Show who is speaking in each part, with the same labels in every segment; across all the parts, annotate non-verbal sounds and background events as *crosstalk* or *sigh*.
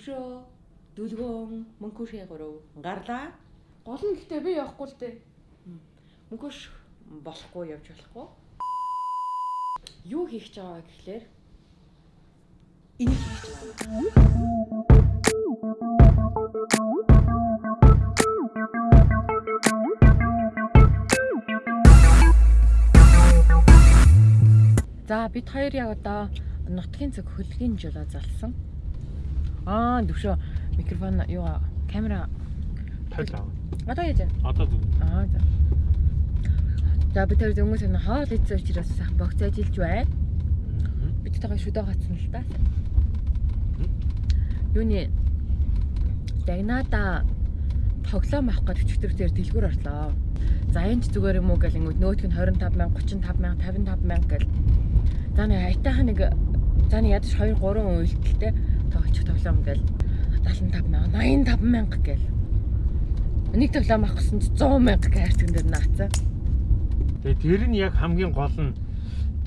Speaker 1: төвшөө дүлгөөн мөнхөшийн гурав гарлаа.
Speaker 2: Гол нь гэхдээ би явахгүй л дээ.
Speaker 1: Мөнхөш болохгүй явж болохгүй. Юу хийх гэж байгаа гэхлээр энийг хийж байгаа. За бид хоёр яг одоо нутгийн зөв хөлгийн жолоо залсан. Аа төвшөө микрофон юу камера
Speaker 3: Тойл аа.
Speaker 1: одоо яаж байна?
Speaker 3: Одоо зүг.
Speaker 1: Аа за. За бид хоёр дөнгөж энэ хоол идсэн учраас богц ажиллаж байна. Бид тагаа шүдэ гацсан л та. Юуны Дагнада тоглоом авах гэж өчтөртөөр дэлгүүр орлоо. За энэ ч зүгээр юм уу гэл ингэв нөтг нь 25 мянга, 35 мянга, 55 мянга гэл. За нэг аятайхан нэг за нэг ядаж 2 3 үйлдэлтэй тоглож тоглоом гэл 75 мянга, 85 мянга гэл. Нэг тоглоом авах гэсэн чи 100 мянга гэртэн дээр наацсан.
Speaker 3: Тэгээ тэр нь яг хамгийн гол нь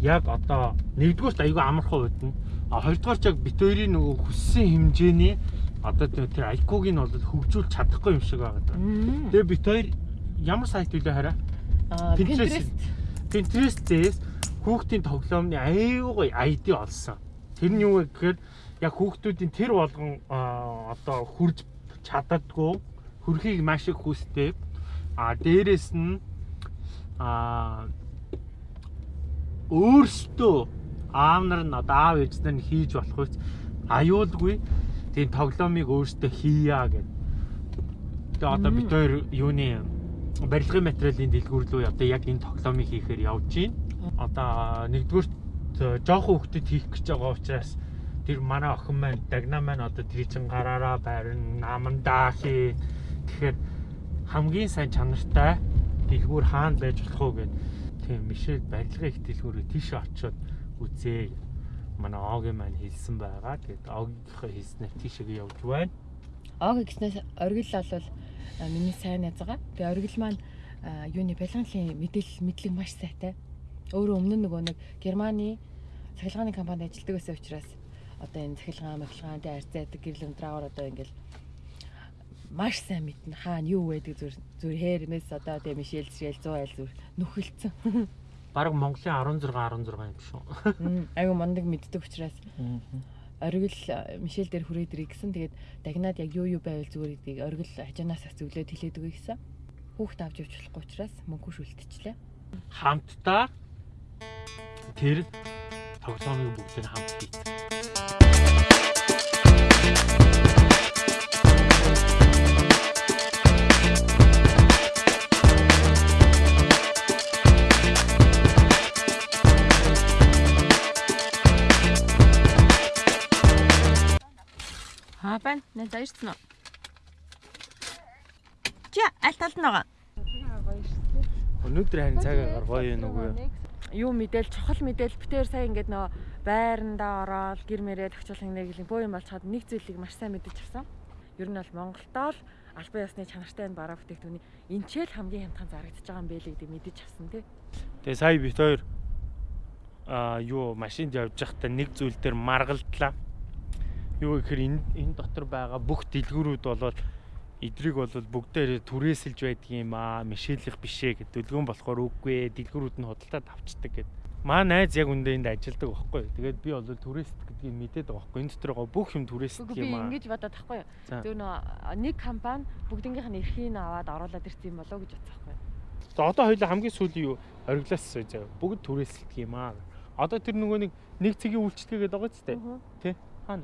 Speaker 3: яг одоо нэгдүгürt айгүй амархан үүднэ. А хоёрдугаар ч яг бит хоёрын нөгөө хүссэн хэмжээний одоо тэр IQ-г нь бол хөгжүүлж чадахгүй юм шиг байгаа даа. Тэгээ бит хоёр ямар сайт үлээ хараа?
Speaker 1: Аа
Speaker 3: Pinterest. Pinterest-ээс хүүхдийн тоглоомны аюугай ID олсон. Тэр нь юу вэ гэхээр яг хүүхдүүдийн тэр болгон одоо хурж чаддаггүй хөрхийг маш их хүсдэг. А дээрэс нь а өөрсдөө аав нар нь одоо аав ээж нар нь хийж болох үс аюулгүй тийм тоглоомыг өөрсдөө хийя гэд. Тэгээ одоо бид хоёр юуны барилгын материалын дэлгүүр рүү одоо яг энэ тоглоомыг хийхээр явж байна. Одоо нэгдүгээр жоохон хөвгөдөд хийх гэж байгаа учраас тэр манай охин маань дагна маань одоо тэр чин гараараа байрна намандаа хий. Тэгэхээр хамгийн сайн чанартай дэлгүүр хаана байж болох вэ гэд тийм Мишель барилгын их дэлгүүрээ тийш очиод үзээ. Манай Огийн маань хэлсэн байгаа. Тэгээд Огийнхаа хэлснээр тийшээ явж байна.
Speaker 1: Ог гэснээс оргил бол а, миний сайн найз байгаа. Тэгээ оргил маань а, юуны балганлын мэдээлэл мэдлэг маш сайтай. Өөрөө өмнө нөгөө нэг Германы цахилгааны компанид ажилладаг байсан учраас одоо энэ цахилгаан, махилгаан, тэ арцаадаг гэрэл өндраагаар одоо ингээл маш сайн мэднэ хаана юу байдаг зүр зүр хээрмэс одоо тэ Мишель Шэл 100 айл зүр нүхэлцэн. *laughs*
Speaker 3: Бараг Монголын 16 16 юм шүү.
Speaker 1: Айгу мондөг мэддэг учраас оргил э, Мишель дээр хүрээд ирээ гэсэн. Тэгээд дагнаад яг юу юу байвал зүгээр гэдгийг оргил хажуунаас зөвлөд хэлээд өгье гэсэн. Хүүхд авч явж болохгүй учраас мөнгө шүлтчихлээ.
Speaker 3: Хамтдаа тэр тоглоомыг бүгдийг хамт хийх.
Speaker 1: Байна. Ирсэн үү? Чи аль талд нь байгаа?
Speaker 3: Өнөөдөр харин цаг агаар гоё юм уу?
Speaker 1: Юу мэдээл чухал мэдээл битээр сайн ингээд нөө байрандаа ороод гэр мэрээ төгчл нэглийн боо юм болчиход нэг зүйлийг маш сайн мэдэж авсан. Ер нь бол Монголдоо л албан ёсны чанартай энэ бараа бүтээгдэхүүний энчээл хамгийн хямдхан зарагдаж байгаа юм бэ л гэдэг мэдэж авсан тий.
Speaker 3: Тэгээ сая бит хоёр аа юу машинд явж байхдаа нэг зүйл дээр маргалдлаа. Юу гэхээр энэ энэ дотор байгаа бүх дэлгүүрүүд болоод эдрийг бол бүгдээр түрээсэлж байдаг юм аа. Мишелих бишээ гэдэг дэлгүүн болохоор үгүй ээ. Дэлгүүрүүд нь худалдаад авчдаг гэд. Маа найз яг үндэ энд ажилладаг байхгүй. Тэгээд би бол түрээст гэдгийг мэдээд байгаа байхгүй. Энэ дотор байгаа бүх юм
Speaker 1: би
Speaker 3: юм аа.
Speaker 1: ингэж бодоод.
Speaker 3: За.
Speaker 1: Тэр нөө нэг компани бүгднгийнх нь эрхийг аваад оруулаад ирсэн юм болоо гэж байхгүй.
Speaker 3: За одоо хоёул хамгийн сүүлийн юу ориглаас заяа. Бүгд түрээсэлдэг юм аа. Одоо тэр нөгөө нэг нэг цэгийн үйлчлэгээ гэдэг байгаа ч тийм. Тэ? Хаана?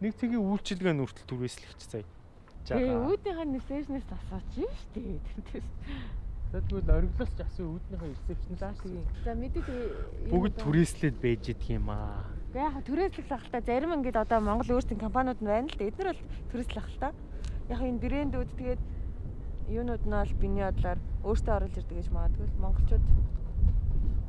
Speaker 3: Нэг цэгийн үйлчлэгээ нь хүртэл түрээслэгч заяа.
Speaker 1: Тэгээ үүднийхээ нисэжнээс асууж штий. Тэрнээс.
Speaker 3: За тэгвэл ориглоос ч асуу үүднийхээ ресепшн
Speaker 1: За тэгээ. За мэдээд
Speaker 3: бүгд түрээслээд байж идэг юм аа.
Speaker 1: Гэхдээ яг түрээслэх ахalta зарим ингээд одоо Монгол өөрсдийн компаниуд нь байна л да. Эдгээр бол түрээслэх ахalta. Яг энэ брэндүүд тэгээд юунууд нь бол биний бодлоор өөртөө оруулж ирдэг гэж магадгүй л монголчууд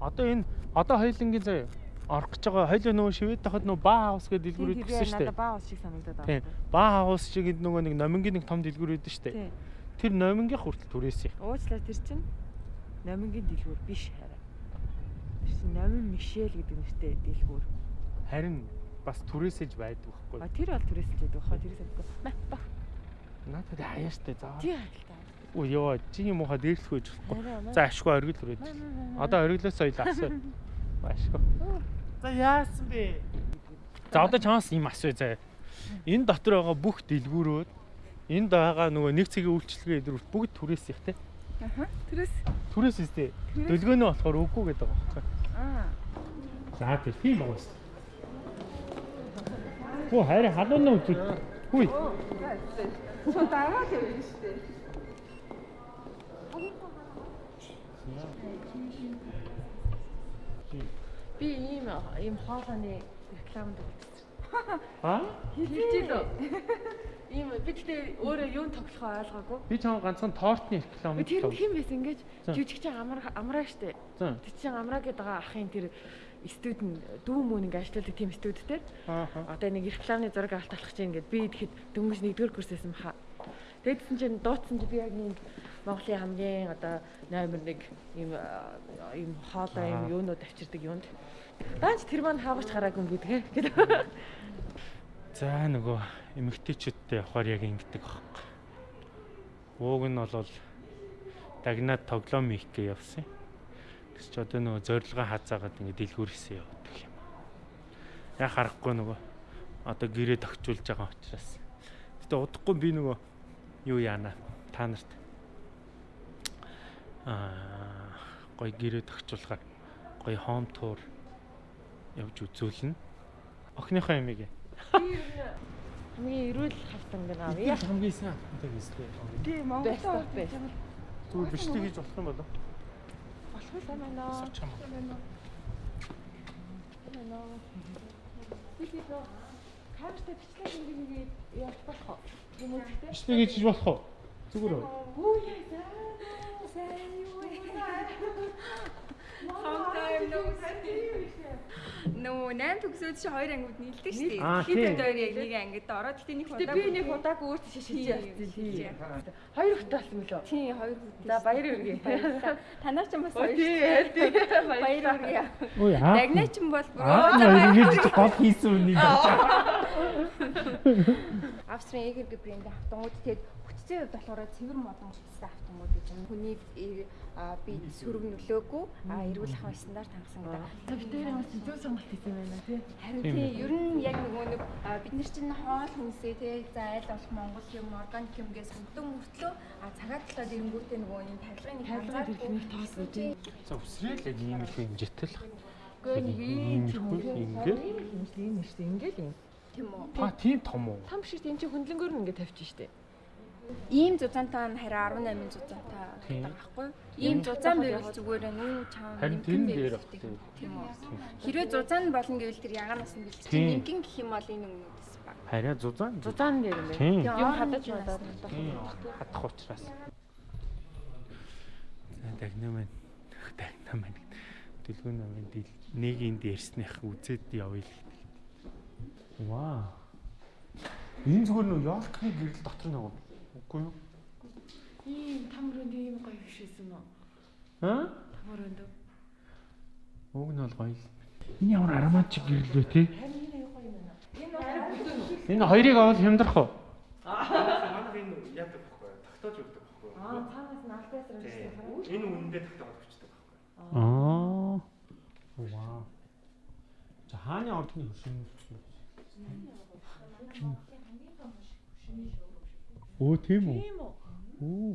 Speaker 3: Одоо энэ одоо хоёулангийн заяа орох гэж байгаа хоёул нөгөө шивэд тахад нөгөө баа хаус гэдэг дэлгүүрүүд
Speaker 1: тэр
Speaker 3: гэсэн шүү дээ.
Speaker 1: надад баа ус шиг санагдаад
Speaker 3: Тийм.
Speaker 1: байна.
Speaker 3: Баа хаус шиг энэ нөгөө нэг номингийн нэг том дэлгүүр үүдэн шүү дээ.
Speaker 1: Тийм.
Speaker 3: Тэр номингийн хүртэл түрээсээ.
Speaker 1: Уучлаа тэр чинь номингийн дэлгүүр биш хараа. Тэр чинь номин Мишель гэдэг нэртэй дэлгүүр.
Speaker 3: Харин бас түрээсэж байдаг байхгүй.
Speaker 1: А тэр бол түрээсэлж байдаг хаа тэрээс өгөхгүй. Маа баг.
Speaker 3: Надад аяаштай заа.
Speaker 1: Тий хайлтаа.
Speaker 3: Өө ёо, чиний муухай дээрлэх байж болохгүй. За ашгүй оргил хүрээд. Одоо ориглоос соёл асуу. *laughs* Ашгүй. За яасан бэ? За одоо чамаас юм асуу заа. Энэ дотор байгаа бүх дэлгүүрүүд энд байгаа нөгөө нэг цэгийн үйлчлэгээ эдрүүт бүгд түрээс их те.
Speaker 2: Аха. Тэрээс
Speaker 3: Түрээс үстэй. Дөлгөөнөө болохоор үгүй гэдэг байгаа байхгүй.
Speaker 2: аа.
Speaker 3: За тэр тийм байгаа шүү. Хөө хайр халуун уу зү. Хүй.
Speaker 2: Чо дараа л явна шүү дээ.
Speaker 1: Би ийм ийм хоолойны рекламад үзсэн.
Speaker 3: Аа?
Speaker 1: Хэлж лөө. Ийм би тэгтээ өөрөө юун тоглохоо ойлгоогүй.
Speaker 3: Би чам ганцхан тортны реклам
Speaker 1: Тэр нь хэн байсан ингэж
Speaker 3: За.
Speaker 1: жүжигч амраа амраа штэ.
Speaker 3: За.
Speaker 1: Тэр чинь амраа гэдэг ахын тэр студент дүү мөн ингэ ажилладаг тийм студентээр
Speaker 3: Аа.
Speaker 1: одоо нэг рекламны зураг авалт болох чинь ингээд би тэгэхэд дөнгөж нэгдүгээр курсээсэн баха. Тэгэдсэн чинь дуудсан чинь би яг нэг Монголын хамгийн одоо номер 1 ийм ийм хоолой ийм юунууд авчирдаг юунд. Даанч тэр маань хаагч гараагүй юм гэдэг гэдэг. *laughs*
Speaker 3: За нөгөө эмэгтэйчүүдтэй явахаар яг ингэдэг аахгүй. Ууг нь бол дагнаад тоглоом хийх гээ явсан. Тэс ч одоо нөгөө зорилгоо хазаагаад ингэ дэлгүүрээсээ явдаг юм. Яг харахгүй нөгөө одоо гэрээ тогтчулж байгаа учраас. Гэтэ удахгүй би нөгөө юу яана та нарт аа гой гэрээ тогтчуулахаар гой хоум тур явж үзүүлнэ. Охиныхоо ямиг
Speaker 1: Хамгийн эрүүл хавтан гэнэ аа.
Speaker 3: Яг хамгийн сайн хамтдаг эстэй.
Speaker 2: Би Монгол
Speaker 1: Бэст
Speaker 2: орж
Speaker 1: бэст.
Speaker 2: байгаа бол
Speaker 3: Зүгээр бичлэг хийж болох юм болов?
Speaker 1: болох юм байна.
Speaker 3: Сарч юм.
Speaker 1: Би тийм нөө камертай бичлэг хийгээд явах болох уу? Юм гэхдээ?
Speaker 3: Бичлэг хийж болох уу? Зүгээр үү?
Speaker 1: Үу яа.
Speaker 2: Нөө 8 төгсөөд чи хоёр ангиуд нийлдэг шүү дээ. Хит
Speaker 3: тийм.
Speaker 2: дээр яг нэг ангид ороод гэтээ нэг удаа
Speaker 1: би нэг удааг өөртөө шишиж
Speaker 2: Тийм,
Speaker 1: явсан тийм. Хоёр хөтөлсөн юм лөө.
Speaker 2: тий хоёр хүүтэй.
Speaker 1: За баяр үргээ.
Speaker 2: Танаа ч юм бас хоёр. Баяр үргээ.
Speaker 3: Ой аа.
Speaker 2: Дагнаа ч юм бол бүр
Speaker 3: Аа
Speaker 2: оо, за баяр
Speaker 3: ингэж гол хийсэн үнийг.
Speaker 2: Австрийн эгэр гэ брэнд автомууд тэгээд хүчтэй болохоор цэвэр модон хүчтэй автомууд гэж юм. Хүний э, а, би сөрөг нөлөөгүй а эрүүл ахуйн стандарт хангасан гэдэг.
Speaker 1: Ямар ч зөв сонголт хийсэн байна тий.
Speaker 2: Харин
Speaker 3: Тийм
Speaker 2: тий ер нь яг нөгөө нэг а, бид нар чинь хоол хүнсээ тий за айл болох Монгол юм органик юм гэж сүмтэн мөртлөө а цагаат талаад ирэнгүүтээ нөгөө юм тарилгын нэг
Speaker 1: Тарилгын дэлхийний тоос үү тий.
Speaker 3: За үсрээл яг ийм их хэмжээтэй л.
Speaker 1: Гэхдээ нэг ийм ч юм уу.
Speaker 3: Ингээд?
Speaker 1: Ийм л ийм шүү дээ. Ингээл юм.
Speaker 2: тийм үү.
Speaker 3: Та тийм том уу?
Speaker 1: Там шиг тийм чи хөндлөнгөөр нь ингээд тавьчих штэ.
Speaker 2: Ийм зузаантай нь хараа 18 зузаантай
Speaker 3: Тийм.
Speaker 2: гэдэг байхгүй юу? Ийм зузаан байвал зүгээр нүү чам
Speaker 3: нь дээр
Speaker 2: тийм үү. Хэрвээ зузаан болно гэвэл тэр ягаанаас нь чинь нимкин гэх юм бол энэ өмнөдс баг.
Speaker 3: Хараа зузаан.
Speaker 1: Зузаан дээр юм байна.
Speaker 3: Тийм.
Speaker 1: Юм хадаж.
Speaker 3: Тийм. Хатах учраас. За. Дагнаа маань. Дэлгүүн намын дил нэг энд ярьсных үзээд явъя л. Вау. Энэ зүгээр нөө Йоркны гэрэл дотор нэг үгүй юу?
Speaker 1: Ийм там руунд ийм гоё бишсэн үү?
Speaker 3: Аа?
Speaker 1: Там руунд.
Speaker 3: Уг нь бол гоё л. Энэ ямар ароматчиг гэрэл вэ те?
Speaker 1: Энэ аюу гоё юм байна. Энэ бол
Speaker 3: Энэ хоёрыг авал хямдрах уу?
Speaker 4: Манай энэ яадаг байхгүй тогтоож өгдөг байхгүй.
Speaker 1: Аа цаанаас нь алдаас ирсэн хараа.
Speaker 4: Энэ үнэндээ тогтоож өгчдөг байхгүй.
Speaker 3: Аа. Вау. За хааны ордны хөшин. Оо тийм үү?
Speaker 1: Тийм үү?
Speaker 3: Оо.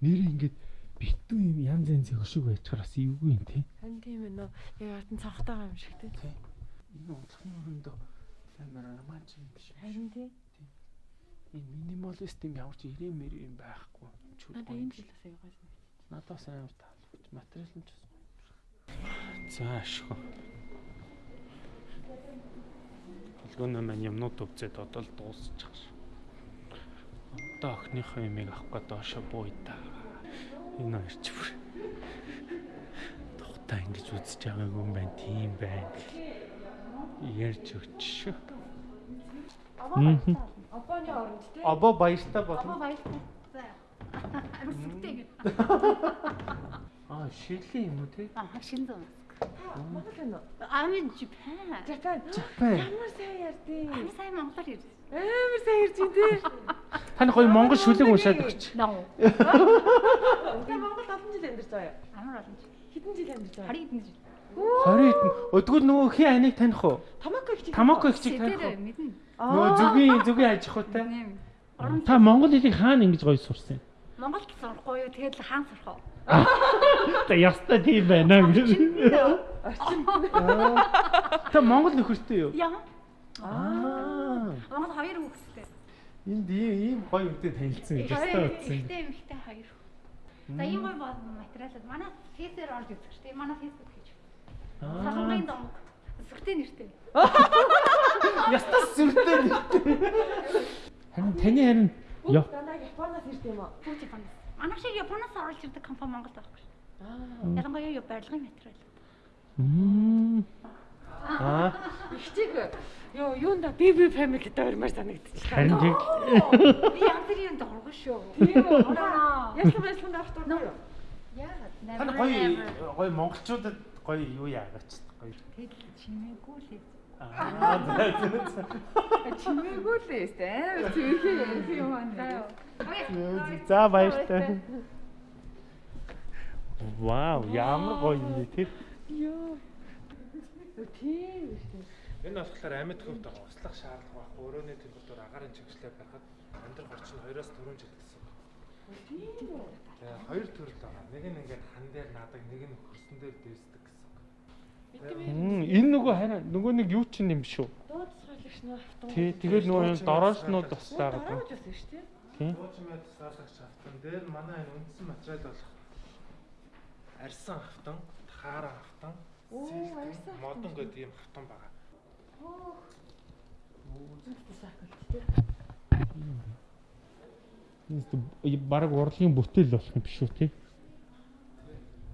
Speaker 3: Нэр ингээд битүү юм янз янзын хөшиг байчаар бас эвгүй юм тий.
Speaker 1: Харин тийм ээ нөө яг артын цанхтайгаа юм шиг тий.
Speaker 3: Энэ унтлахны өрөөндөө амар аромат юм биш.
Speaker 1: Харин тий.
Speaker 3: Энэ минималист юм ямар ч ирээн мэр юм байхгүй.
Speaker 1: Надаа энэ жилээс гоё юм.
Speaker 3: Надаас амар таалагдчих. Материал нь ч бас гоё. За ашгүй. Холгооны маань юмнууд өвзөд одоо л дуусчих. Одоо охиныхоо юмыг авах гээд доошо бууй та. Энэ хоёр ч бүр. Тухтаа ингэж үзэж байгаагүй юм байна. Тийм байна. Ярьж өгч шүү.
Speaker 1: Обооны оронд тий.
Speaker 3: Обо баяртай болно.
Speaker 1: баяртай.
Speaker 2: Амар сүртэй ингэ. *laughs*
Speaker 3: Аа шилийн юм уу те?
Speaker 5: Аа, шинзэн.
Speaker 1: Монгол байна уу?
Speaker 5: In Japan.
Speaker 1: Жапан.
Speaker 3: Жапан.
Speaker 1: Ямар сайн ярьдیں۔
Speaker 5: Амар сайн монголоор ирсэн.
Speaker 1: Амар сайн ярьж байна тий. *laughs*
Speaker 3: Тань гоё монгол шүлэг уншаад өгч.
Speaker 5: Ноо.
Speaker 1: Та Монгол олон жил амьдарч байгаа юу?
Speaker 5: Амар олон жил.
Speaker 1: Хэдэн жил амьдарч байгаа?
Speaker 5: 20 хэдэн жил.
Speaker 3: 20 хэдэн. Өдгөл нөгөө хин аныг таних уу?
Speaker 1: Тамако их чиг.
Speaker 3: Тамако их чиг таних уу?
Speaker 5: мэднэ.
Speaker 3: Нөгөө зүгийн зүгийн аж ахуйтай. Та монгол хэлийг хаана ингэж гоё сурсан?
Speaker 5: Монголд сурахгүй юу? Тэгээд л хаан сурах уу?
Speaker 3: Та ястаа тийм байна гэж. Та монгол нөхөртэй юу?
Speaker 5: Яа.
Speaker 3: Аа.
Speaker 5: Монгол хоёр хүүхэдтэй.
Speaker 3: Энд ийм ийм гоё үедээ танилцсан гэж утсан.
Speaker 5: ихтэй эмэгтэй хоёр. За ийм гоё бол материалууд манай фейсээр орж үзэх шүү дээ. Манай фейсбુક хийж.
Speaker 3: Аа.
Speaker 5: Салангын домог. Сүртэй нэртэй. *laughs*
Speaker 3: Ястаа сүртэй нэртэй. Харин таны харин
Speaker 1: Японоос ирд юм уу?
Speaker 5: Бүгд Японоос. Манай шиг Японоос орж ирдэг компани Монголд байхгүй шүү.
Speaker 1: Аа.
Speaker 5: Ялангуяа юу барилгын материал.
Speaker 3: Мм. Аа.
Speaker 1: Их чиг. Йоо, юунда BB family гэдэг өрмөр санагдчихлаа.
Speaker 3: Харин тийм.
Speaker 5: Би янз бүрийн юм дургу шүү.
Speaker 1: Тийм үү? Яслан авах дуртай юу?
Speaker 5: Яагаад?
Speaker 3: Таны гоё гоё монголчуудад гоё юу яагач гоё.
Speaker 5: Тэгэл чимээгүй л.
Speaker 3: Аа. зөө, зөө.
Speaker 1: Чимээгүй л ээ. Амар зүрхээ юм аа.
Speaker 3: За баяртай. Вау, ямар гоё юм бэ тэр.
Speaker 1: Йоо. Тийм үү.
Speaker 4: Энэ болохоор амьд хөвд услах шаардлага байхгүй. Өрөөний температур агарын чигшлээ барихад амьдрах орчин 2-оос 4 жил гэсэн.
Speaker 1: Тийм үү.
Speaker 4: Тэгээ хоёр төрөл байгаа. Нэг нь ингээд хан дээр наадаг, нэг нь хөрсөн дээр дээсдэг гэсэн.
Speaker 3: Мм, энэ нөгөө харин нөгөө нэг юу ч юм шүү.
Speaker 1: Дууд цогцолч нөө автомат.
Speaker 3: Тий, тэгээд нөгөө юм дорооснууд бас байгаа.
Speaker 1: Дараач бас шүү дээ.
Speaker 3: Тий.
Speaker 4: Дуучмэд саалагч автан дээр манай энэ үндсэн материал болох арьсан автан, тааран автан,
Speaker 1: Оо,
Speaker 4: модон гэдэг ийм автан байгаа.
Speaker 1: Үзэлт сакалт тий.
Speaker 3: Энэ баг урлагийн бүтээл болох юм биш үү тий?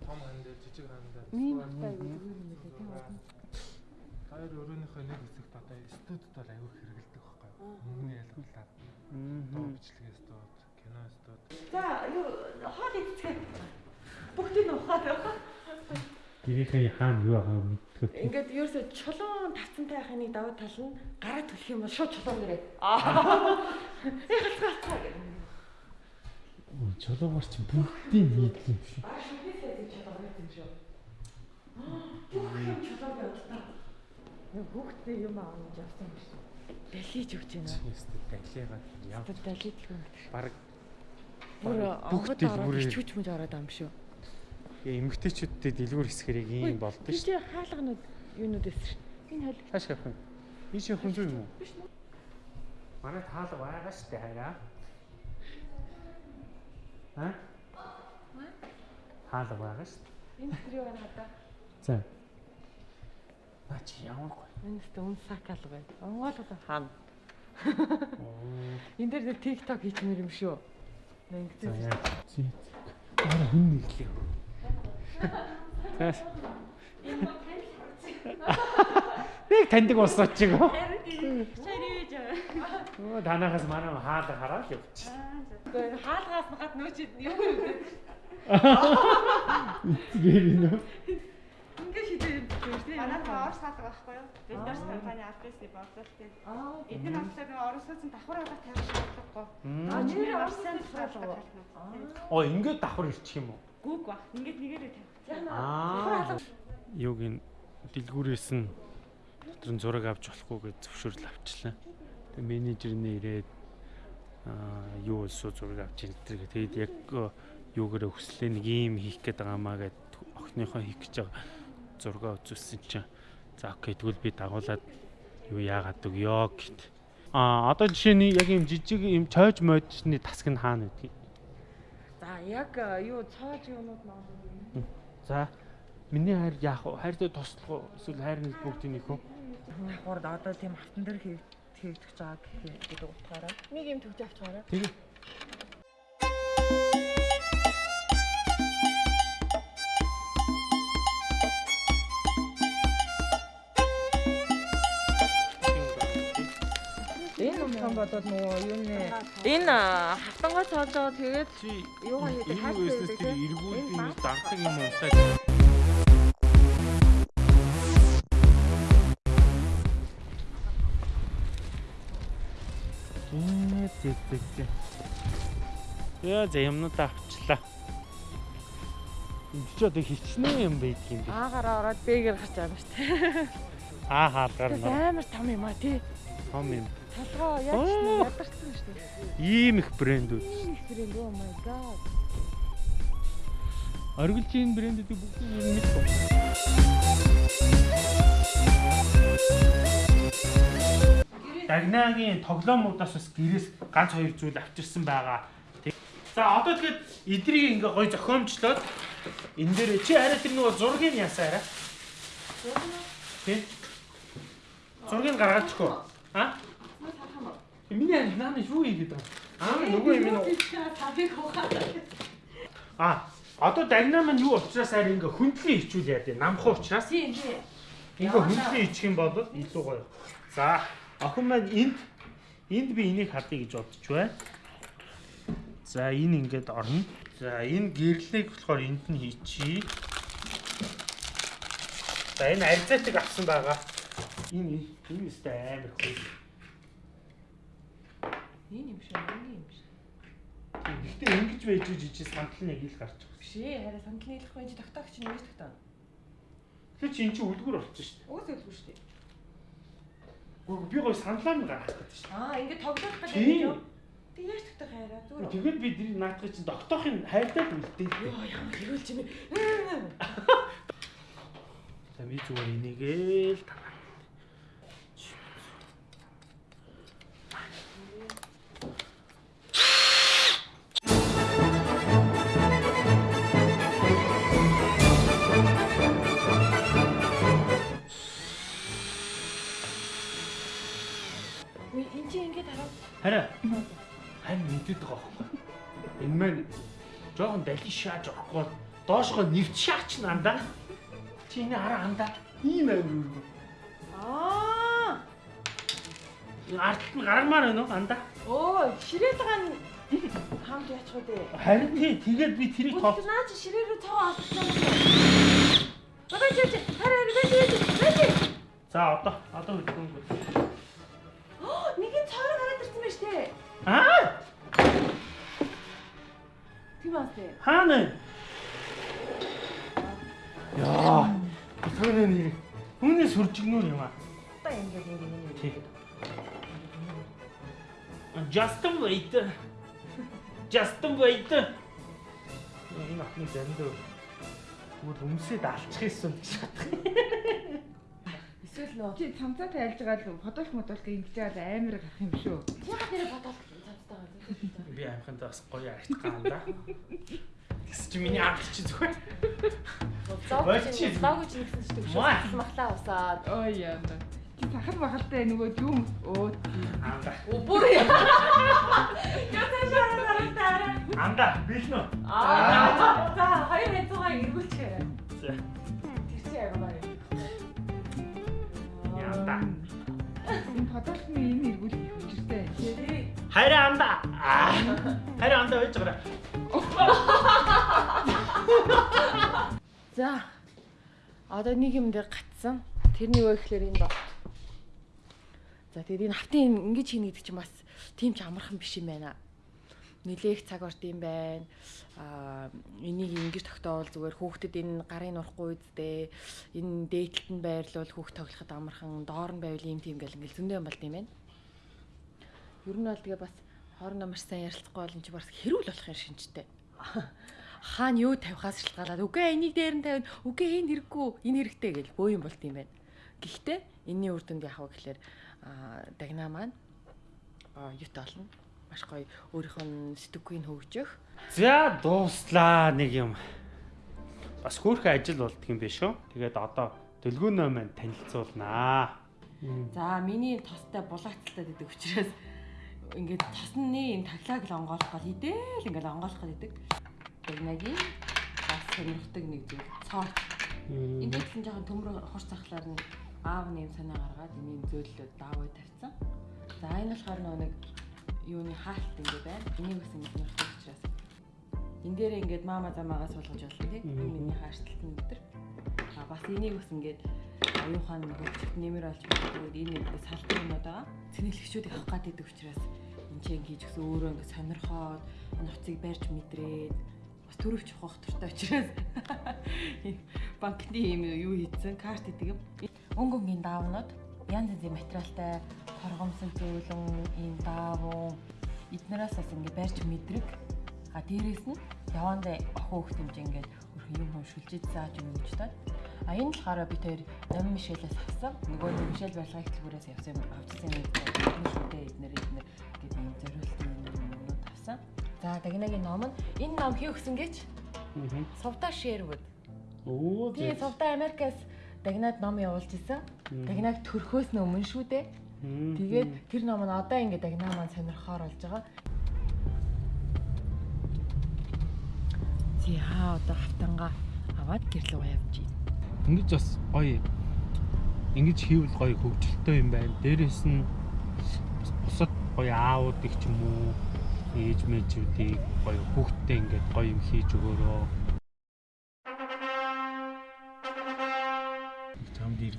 Speaker 4: Том хан дээр, жижиг хан дээр.
Speaker 1: Мин
Speaker 4: эсвэл
Speaker 1: хтай юу юм бэ тийм үү?
Speaker 4: Хоёр өрөөнийхөө нэг хэсэгт одоо студид бол аягүй хэрэгэлдэг байхгүй юу? Мөнгөний ялгуулаад. Дуу бичлэгээ студ, кино студ.
Speaker 1: За, юу хоол идцгээ. Бүгдийг нь ухаад явах.
Speaker 3: Гэрийнхээ хаана юу байгаа юм тий.
Speaker 1: Ингээд ерөөсө чулуун тавцантай байхын даваа тал нь гараа төлөх юм бол шууд чулуун нэрээ. Аа. Яг хацгаа гэх.
Speaker 3: Чулуугаар чи бүгдийг нийтлэн юм шүү.
Speaker 1: Аа шүхээсээ тийм чулуун юм шүү. Бүх юм чулуун явуултаа. Нэг хүүхдээ юм аавч явсан юм шиг. Далиж өгч байна.
Speaker 3: Ястэ далигаа яв.
Speaker 1: Далиж л юм.
Speaker 3: Баг
Speaker 1: Бүр онгод ороод хичүүч мөж ороод ам шүү.
Speaker 3: Эмгтээчүүдтэй дэлгүүр хэсгэрийг ийм болдог шүү.
Speaker 1: чи хаалганууд юунууд эсэр. Энэ хол
Speaker 3: Хааш явах юм? Ийш явах юм зү юм уу? Манай таалга байгаа шүү дээ хараа. Ха? Таалга байгаа шүү дээ.
Speaker 1: энэ тэр юу байна одоо?
Speaker 3: За. Наа чи ямар гоё.
Speaker 1: Энэ тест үн сакал бай. Онгоол одоо хаана? *laughs* Энд дээр TikTok хийчмэр юм шүү. Нэг
Speaker 3: За
Speaker 1: ингэсэн.
Speaker 3: яа. Чи. Аа хүн нэглээ. Нэг таньдаг болсоо чиг. Оо танахаас манай хаалга хараад явчих.
Speaker 1: Гэхдээ хаалгаас нь гад нөөч юм үү?
Speaker 3: Гэр нөө.
Speaker 1: Ингээ шийдээ юм үү?
Speaker 6: Манай орс хаадаг байхгүй юу? Бид нар компани альбисны бодлолтой.
Speaker 1: Аа.
Speaker 6: Эдгээр хамтлаг нэг оросоос давхар авах тавих шаардлагагүй.
Speaker 1: А нэр орсон
Speaker 6: давхар
Speaker 3: Оо ингээд давхар ирчих юм уу?
Speaker 6: Гүг ба. Ингээд нэгээрээ тавих.
Speaker 3: Аа. Юуг ин дэлгүүрээс нь дотор нь зураг авч болохгүй гэж зөвшөөрөл авчлаа. Тэгээ менежер нь ирээд аа юу өсөө зураг авч тэр тэгээд яг юугаараа хүслээ нэг юм хийх гээд байгаамаа гэд охиныхоо хийх гэж байгаа зургаа үзүүлсэн чинь за окей тэгвэл би дагуулад юу яагаад өгё гэт. Аа одоо жишээний яг юм жижиг юм чойж модны тасг нь хаана байдгийг.
Speaker 1: За яг э, юу цоож юмуд маань.
Speaker 3: За миний хайр яах вэ? Хайртай туслах уу? Эсвэл хайр нэг бүгдийн нэг үү?
Speaker 1: Давхар одоо тийм автан дээр хийгдэж байгаа гэх гэдэг утгаараа нэг юм төгж авчгаараа.
Speaker 3: Тэгээ.
Speaker 1: Энэ утгаан болоод нөгөө юу нэ энэ хавтангой цоолоо тэгээд Юугаа хийдэг?
Speaker 3: энэ
Speaker 1: Хайртай байдаг
Speaker 3: тэр
Speaker 1: те?
Speaker 3: эргүүлдэг
Speaker 1: Энэ
Speaker 3: юм
Speaker 1: баг.
Speaker 3: дагдаг юм уу та. Ээ тэг тэг тэг. Яа за юмнуудаа авчлаа. Энд ч одоо хичнээн юм байдаг юм би.
Speaker 1: аагараа ороод бэгээр гарч байгаа шүү дээ.
Speaker 3: Аа хаалгаар
Speaker 1: амар том юм а тий.
Speaker 3: Том юм.
Speaker 1: Толгоо яаж ядарсан шүү дээ.
Speaker 3: Ийм их брэндүүд.
Speaker 1: Ийм их брэнд oh my god.
Speaker 3: Оргилжийн брэндүүдийг бүгдийг юм мэдв. Дагнагийн тоглоомудаас бас гэрээс ганц хоёр зүйл авчирсан байгаа. За одоо тэгээд эдрийг ингээ гой зохиомжлоод энэ дээр чи арай тэр нөгөө зургийг ясаа арай. Тэг. Зургийг гаргаад чөхөө. А? Миний наа юу хийгээд байгаа? Аа нөгөө юм уу? А одоо дагнаа маань юу учраас арай ингээ хүндлэн хичүүл яа дээ. Намхан учраас.
Speaker 1: Тийм тийм.
Speaker 3: Ингээ хүндлэн ичих юм бол илүү гоё. За охин маань энд энд би энийг хадъя гэж бодож байна. За энэ ингээд орно. За энэ гэрлийг болохоор энд нь хийчихье. За энэ арзаатыг авсан байгаа. Энэ энэ өстэй амар хөө.
Speaker 1: Энэ юм шиг энэ юм шиг.
Speaker 3: Гэхдээ ингэж байж жижиг сандал нэг ил гарч байгаа.
Speaker 1: Биш ээ хараа сандал нийлэх байж тогтоогч нь яаж тогтоо.
Speaker 3: Тэгэхээр чи эн чинь үлгэр болчихсон шүү дээ.
Speaker 1: Уус өлгүй шүү дээ.
Speaker 3: Гүр би гоё сандлаа нь гаргах гэдэг шүү
Speaker 1: Аа ингэ тоглох гэж
Speaker 3: Тийм.
Speaker 1: юм. Тэг яаж тогтоох хараа
Speaker 3: дээ.
Speaker 1: зүгээр.
Speaker 3: Тэгээд бид энэ наадах чинь тогтоохын хайртай үлдээ.
Speaker 1: Йоо ямар хэрүүл чимээ.
Speaker 3: За би зүгээр энийгээ л таваа. Харин мэдээд байгаа байхгүй. Энэ маань жоохон дали шааж орохгүй доошгоо нэвч шаач нандаа. Чи энэ хараа андаа. Ийм амар үргүү.
Speaker 1: Аа
Speaker 3: Арт нь гаргамаар байна уу андаа?
Speaker 1: оо ширээ байгаа нь хамт яачих вэ?
Speaker 3: Харин тий тэгээд би тэрийг тоо.
Speaker 1: Наа чи ширээ рүү цоо авчихсан юм. Бага чи чи хараа бэж бэж бэж.
Speaker 3: За одоо одоо хөдөлгөөнгөө.
Speaker 1: Оо нэг нь цоор гараад ирсэн байж тээ.
Speaker 3: Аа
Speaker 1: тээ.
Speaker 3: хаана? Яа. Төгнөө нэр. Үүний сүржигнүр юм аа.
Speaker 1: Та ингэ ингэ ингэ.
Speaker 3: Just wait. Just wait. Энэ ахны зандаа бүр өмсөд алчих юмсан гэж бодох.
Speaker 1: Эсвэл нөө.
Speaker 7: Чи цамцаа тайлж байгаа л фотолк модолк ингэж байгаа л амар гарах юм шүү.
Speaker 1: Ягаад нэрэ бодоод цацтайгаа.
Speaker 3: Би амхантаа бас гоё арт гаанда. Тэс чи миний арт чи зүгээр.
Speaker 1: Зоог чи зоог чи нэгсэн чи төгшөөс
Speaker 3: Маа.
Speaker 1: махлаа усаад.
Speaker 7: Ой яа. Чи сахал махалтай нөгөө юм өө
Speaker 3: Анда.
Speaker 1: Бүр яа. Яа цаашаа хараа.
Speaker 3: Анда бэлнэ.
Speaker 1: Аа. За хоёр хэцүүгээ эргүүлчихээ.
Speaker 3: За. Янда.
Speaker 7: энэ фотолкны энэ иргүүл их хүчтэй.
Speaker 3: Хайр анда. Хайр анда байж байгаа.
Speaker 8: За. Одоо нэг юм дээр гатсан. Тэрний юу гэхээр энэ бот. За тэгээд энэ хавтын ингэж хийнэ гэдэг чинь бас тийм ч амархан биш юм байна. Нилээх цаг орд юм байна. Аа энийг ингэж тогтоовол зүгээр хүүхдэд энэ гарын урахгүй үздэй. Энэ дээдлэлтэнд байрлуул хүүхд тоглоход амархан, доор нь байвал ийм тийм гэл ингээл зөндөө юм болд юм байна. Ер нь бол тэгээ бас хоорондоо маш сайн ярилцахгүй бол энэ чи бас хэрүүл болох юм шинжтэй. Хаана юу тавихаас шалтгаалаад үгүй энийг дээр нь тавина. Үгүй энэ хэрэггүй, энэ хэрэгтэй гэл бөө юм болд юм байна. Гэхдээ энэний үр дүнд яах вэ гэхээр аа дагнаа маань аа юут олно. Маш гоё өөрийнх нь сэтгүүг хөгжих.
Speaker 3: За дууслаа нэг юм. Бас хөөрхөн ажил болдго юм биш үү? Тэгээд одоо дэлгүүнөө маань танилцуулнаа.
Speaker 1: За миний тостой булаацтай гэдэг учраас ингээд тосны энэ таглааг л онгоолох гол идэл ингээд онгоолох гэдэг. Тэгнагийн бас сонирхдаг нэг зүйл цоо. Энд дэглэн жоохон төмөр хурц захлаар нь аав нэм санаа гаргаад энэ зөөллөд даавуу тавьсан. За энэ болохоор нэг юуны хаалт ингээ байна. Энийг бас ингэ сонирхдаг учраас. Энд дээр ингээд мама замаагаа суулгаж болно тий.
Speaker 3: Мгм.
Speaker 1: Миний хаалт нь өдр. А бас энийг бас ингээд оюухан чигт нэмэр олж өгөөд энэ салбар юмуд байгаа. Цэнэглэгчүүд явах гад идэг учраас энэ чинь хийж өгсөн өөрөө ингээд сонирхоод нуцыг барьж мэдрээд бас төрөвч явах туртай учраас *laughs* банкны юм юу хийцэн карт идэг юм. Өнгөнгийн даавнууд янз янзын материалтай хоргомсон зөөлөн ийм даавуу эднээс бас ингээд барьж мэдрэг. А дээрэс нь явандаа охин хөхт хэмжээ ингээд өрхөн юм хүн шүлжиж зааж өгч таад а энэ болохоор бид хоёр Номин Мишелээс авсан. Нөгөө нэг Мишель барилгын хөтөлбөрөөс явсан юм авчихсан юм гэдэг шүдээ эднэр эднэр гэдэг юм зориултын юмнууд авсан. За Дагнагийн ном нь энэ ном хий өгсөн гэж? Совда Шервуд.
Speaker 3: Оо
Speaker 1: тий Совда Америкаас Дагнад ном явуулж исэн Дагнаг төрхөөс нь өмнө шүү дээ Тэгээд тэр ном нь одоо ингээд Дагнаа маань сонирхоор болж байгаа. Чи хаа одоо хавтанга аваад гэрлөө явж байна.
Speaker 3: Ингэж бас гоё. Ингэж хийвэл гоё хөвгөлтэй юм байна. Дээрээс нь бусад гоё аавуудыг ч юм уу ээж мэжүүдийг гоё хүүхдтэй ингээд гоё юм хийж өгөөрөө.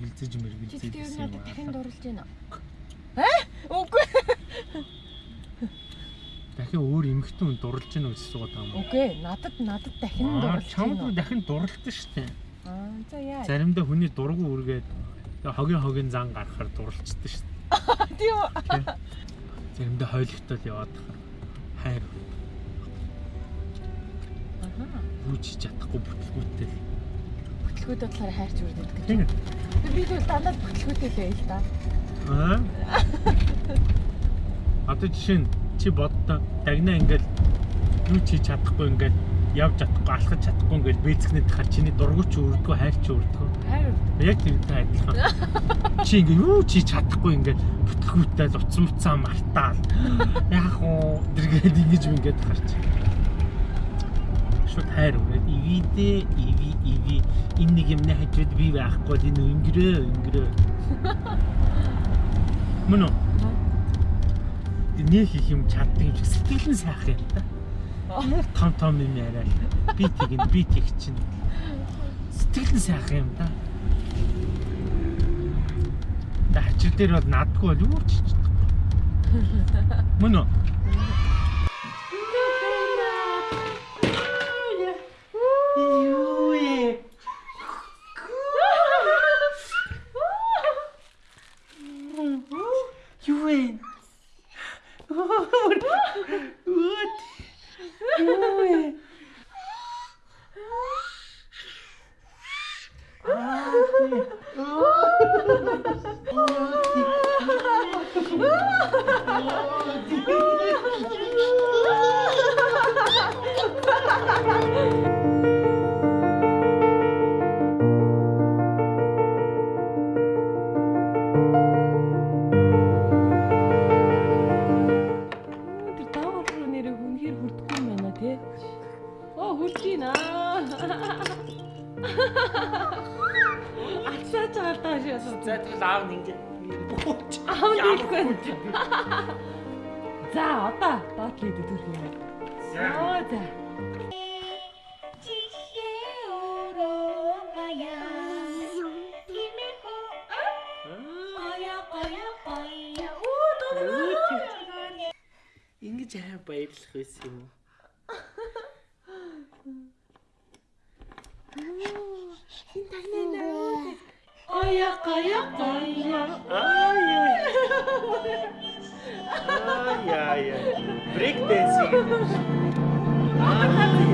Speaker 3: Чамд эргэлзэж
Speaker 1: Чи
Speaker 3: мэргэлзэж
Speaker 1: юу надад дахин дурлж байна.
Speaker 9: Үгүй.
Speaker 3: дахин өөр эмхтэн хүн дурлж гэнэ гэж суугаад байгаа юм.
Speaker 9: Үгүй. Надад надад дахин
Speaker 3: Аа,
Speaker 9: дурлж
Speaker 3: чамд
Speaker 9: байна.
Speaker 3: дахин дурлалт штэ.
Speaker 9: Аа за яа.
Speaker 3: Заримдаа хүний дургу үргээд хогийн хогийн зан гарахаар дурлцдаг штэ. *laughs*
Speaker 9: Тийм үү?
Speaker 3: Заримдаа хойлогтол яваад тахаар хайр
Speaker 9: Аха.
Speaker 3: юу ч хийж чадахгүй бүтлгүүттэй.
Speaker 9: Бүтлгүүд болохоор хайрч үрдээд гэж.
Speaker 3: Тийм.
Speaker 9: Би бол дандаа бүтлгүүдтэй л байл та.
Speaker 3: Аа. Одоо жишээ нь чи боддоо дагнаа ингээл юу ч хийж чадахгүй ингээл явж чадахгүй алхаж чадахгүй ингээл бэцгнэд тахаар чиний дургуй ч үрдгүү хайр ч үрдгүү.
Speaker 9: Хайр.
Speaker 3: Яг тэрнтэй адилхан. *laughs* Чи ингээ юу ч хийж чадахгүй ингээ бүтлгүүтэй л уцсан уцаа мартаал. Яг уу дэргээд ингэж ингээд харч. Шууд хайр үрээд ивидээ иви иви энэ нэг юмны хажууд би байхгүй л энэ өнгөрөө өнгөрөө. *laughs* Мөн үү? Нэг их юм чаддаг юм сэтгэл нь сайхан юм да. Муу том том юм яриа. Би тэгин би тэг чинь. Сэтгэл нь сайхан юм да. Хачир дээр бол надгүй бол юу ч. *laughs* Мөн үү?
Speaker 1: Хүрч гинэ. Ачаач алдаа шээс.
Speaker 3: За тэгэл аав нь ингэ бууч.
Speaker 1: Аав нь хэлэхгүй. За одоо доотлоо төрх юм. Оо за.
Speaker 3: Ингэж аа баярлах байсан юм уу? Caia, caia. Ai, ai. Ai, ai, ai. Breakdancing. Ai.